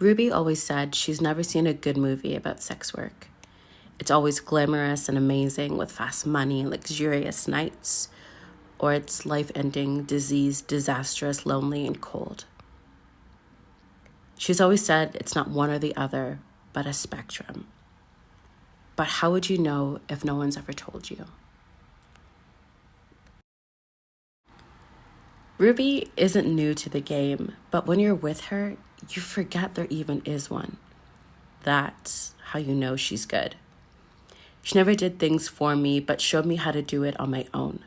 Ruby always said she's never seen a good movie about sex work. It's always glamorous and amazing with fast money, luxurious nights, or it's life ending, disease, disastrous, lonely, and cold. She's always said it's not one or the other, but a spectrum. But how would you know if no one's ever told you? Ruby isn't new to the game, but when you're with her, you forget there even is one. That's how you know she's good. She never did things for me, but showed me how to do it on my own.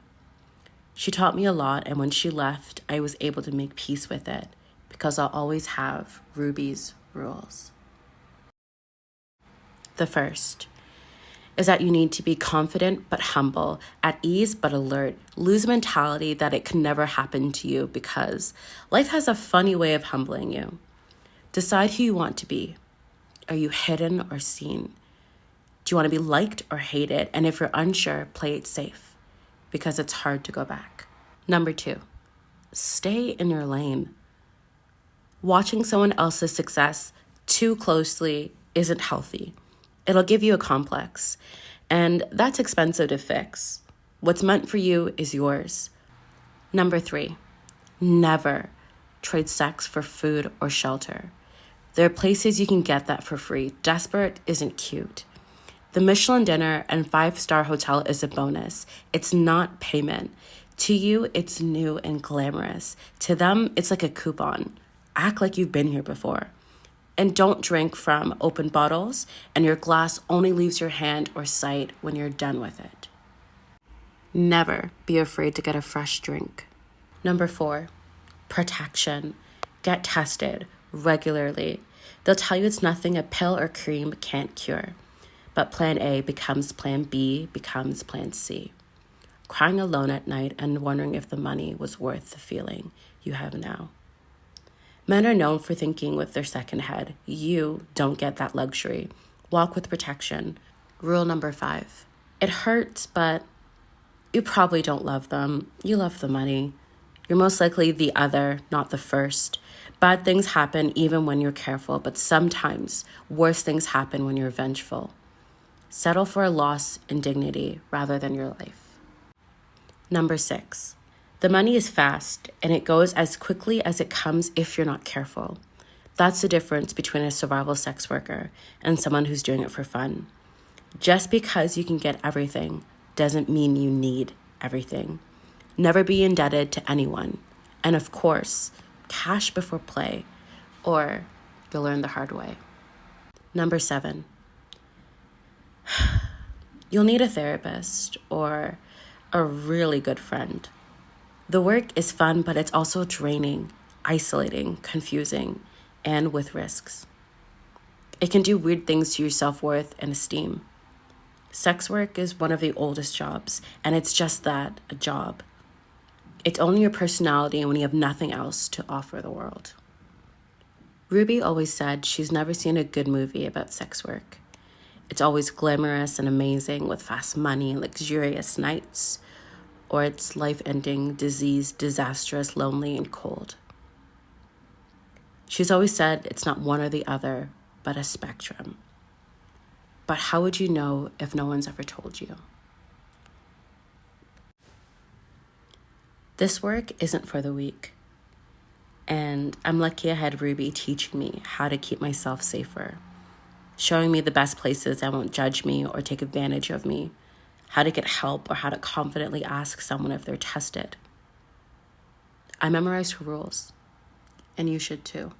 She taught me a lot, and when she left, I was able to make peace with it because I'll always have Ruby's rules. The first is that you need to be confident but humble, at ease but alert. Lose mentality that it can never happen to you because life has a funny way of humbling you. Decide who you want to be. Are you hidden or seen? Do you want to be liked or hated? And if you're unsure, play it safe because it's hard to go back. Number two, stay in your lane. Watching someone else's success too closely isn't healthy. It'll give you a complex, and that's expensive to fix. What's meant for you is yours. Number three, never trade sex for food or shelter. There are places you can get that for free. Desperate isn't cute. The Michelin dinner and five star hotel is a bonus. It's not payment. To you, it's new and glamorous. To them, it's like a coupon. Act like you've been here before. And don't drink from open bottles, and your glass only leaves your hand or sight when you're done with it. Never be afraid to get a fresh drink. Number four, protection. Get tested regularly. They'll tell you it's nothing a pill or cream can't cure. But plan A becomes plan B, becomes plan C. Crying alone at night and wondering if the money was worth the feeling you have now. Men are known for thinking with their second head. You don't get that luxury. Walk with protection. Rule number five it hurts, but you probably don't love them. You love the money. You're most likely the other, not the first. Bad things happen even when you're careful, but sometimes worse things happen when you're vengeful. Settle for a loss in dignity rather than your life. Number six, the money is fast and it goes as quickly as it comes if you're not careful. That's the difference between a survival sex worker and someone who's doing it for fun. Just because you can get everything doesn't mean you need everything. Never be indebted to anyone. And of course, cash before play, or you'll learn the hard way. Number seven, you'll need a therapist or a really good friend. The work is fun, but it's also draining, isolating, confusing, and with risks. It can do weird things to your self worth and esteem. Sex work is one of the oldest jobs, and it's just that a job. It's only your personality when you have nothing else to offer the world. Ruby always said she's never seen a good movie about sex work. It's always glamorous and amazing with fast money, and luxurious nights, or it's life ending, disease, disastrous, lonely, and cold. She's always said it's not one or the other, but a spectrum. But how would you know if no one's ever told you? This work isn't for the weak. And I'm lucky I had Ruby teaching me how to keep myself safer showing me the best places that won't judge me or take advantage of me, how to get help, or how to confidently ask someone if they're tested. I memorized her rules, and you should too.